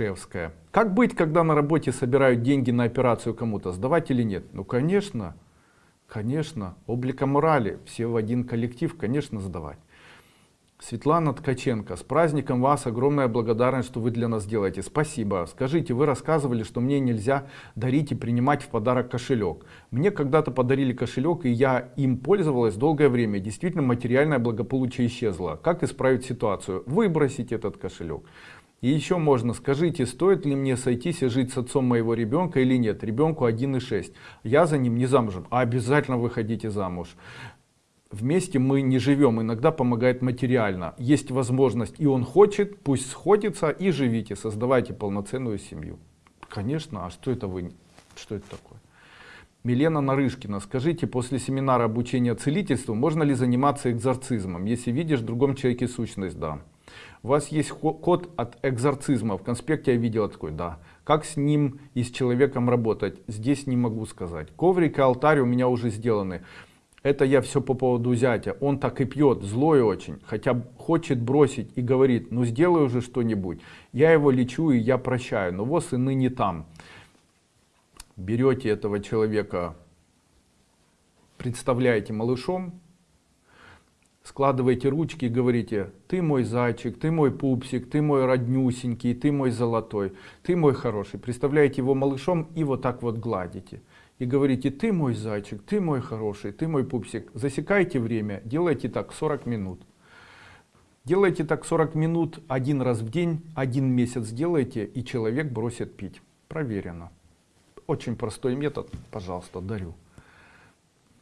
Ишевская. Как быть, когда на работе собирают деньги на операцию кому-то? Сдавать или нет? Ну, конечно, конечно. Облика морали. Все в один коллектив, конечно, сдавать. Светлана Ткаченко, с праздником вас, огромная благодарность, что вы для нас делаете. Спасибо. Скажите, вы рассказывали, что мне нельзя дарить и принимать в подарок кошелек. Мне когда-то подарили кошелек, и я им пользовалась долгое время. Действительно, материальное благополучие исчезло. Как исправить ситуацию? Выбросить этот кошелек. И еще можно, скажите, стоит ли мне сойтись и жить с отцом моего ребенка или нет? Ребенку 1,6. Я за ним не замужем. А обязательно выходите замуж вместе мы не живем, иногда помогает материально. Есть возможность, и он хочет, пусть сходится, и живите, создавайте полноценную семью. Конечно, а что это вы, что это такое? Милена Нарышкина, скажите, после семинара обучения целительству можно ли заниматься экзорцизмом, если видишь в другом человеке сущность? Да. У вас есть код от экзорцизма, в конспекте я видела такой, да. Как с ним и с человеком работать, здесь не могу сказать. Коврик алтарь у меня уже сделаны. Это я все по поводу зятя. Он так и пьет, злой очень, хотя хочет бросить и говорит, ну сделай уже что-нибудь. Я его лечу и я прощаю, но вот и ныне там. Берете этого человека, представляете малышом, складываете ручки и говорите, ты мой зайчик, ты мой пупсик, ты мой роднюсенький, ты мой золотой, ты мой хороший. Представляете его малышом и вот так вот гладите и говорите, ты мой зайчик, ты мой хороший, ты мой пупсик. Засекайте время, делайте так 40 минут. Делайте так 40 минут один раз в день, один месяц делайте, и человек бросит пить. Проверено. Очень простой метод, пожалуйста, дарю.